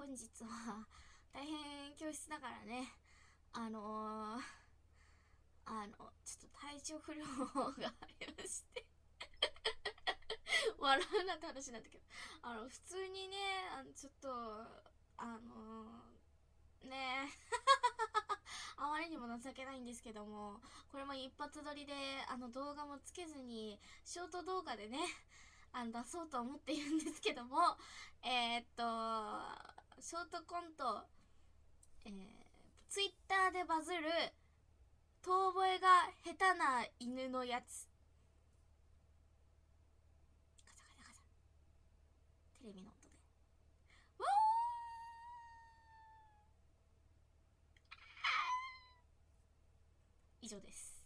本日は 大変教室だからね。あのー、あのちょっと体調不良がありまして。笑うなって話なったけど。あの普通にねあのちょっとあのー、ね。あまりにも情けないんですけどもこれも一発撮りであの動画もつけずにショート動画でねあの出そうと思っているんですけどもえー、っショートコントえー、ツイッターでバズる遠吠えが下手な犬のやつ。ガチャガチャガチャ。テレビの音で。わー！以上です。